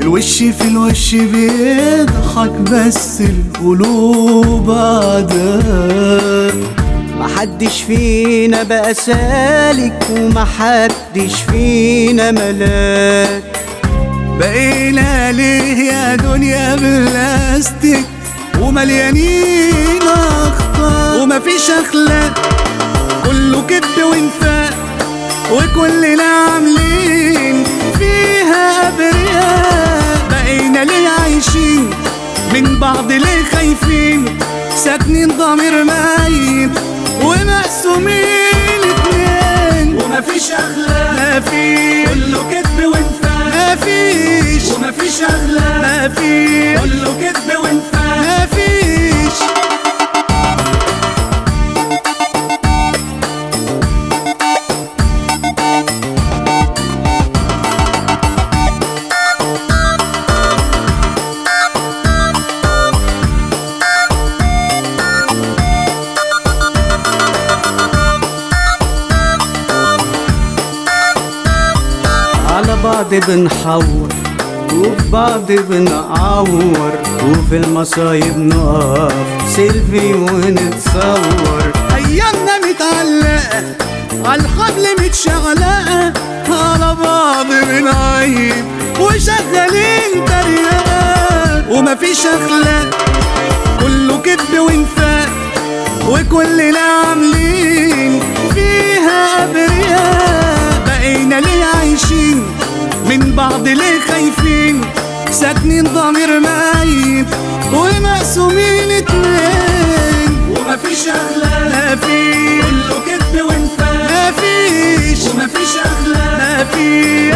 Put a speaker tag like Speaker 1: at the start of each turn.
Speaker 1: الوش في الوش بيضحك بس القلوب عداك
Speaker 2: محدش فينا بقى سالك ومحدش فينا ملاك.
Speaker 1: بقينا ليه يا دنيا بلاستيك ومليانين ومفيش أخلاق. كله كذب وانفاق. وكلنا عاملين فيها أبرياء. بقينا ليه عايشين؟ من بعض ليه خايفين؟ ساكنين ضمير ميت ومقسومين اتنين.
Speaker 3: ومفيش أخلاق.
Speaker 1: مفيش
Speaker 3: كله كذب وانفاق.
Speaker 1: مفيش
Speaker 3: ومفيش أخلاق.
Speaker 1: مفيش
Speaker 3: كله
Speaker 2: بعض بنحور وفي بعض بنعور وفي المصايب نقف سيلفي ونتصور.
Speaker 1: أيامنا متعلقة عالحبل متشعلقة على بعض بنعيب وشغالين تريقة. ومفيش اخلاق كله كذب وانفاق وكلنا عاملين فيها ابرياء ساكنين ضمير ميت ومقسومين اتنين.
Speaker 3: ومفيش اخلاق
Speaker 1: مفيش
Speaker 3: كله كذب وانفاق.
Speaker 1: مفيش
Speaker 3: ومفيش اخلاق
Speaker 1: مفيش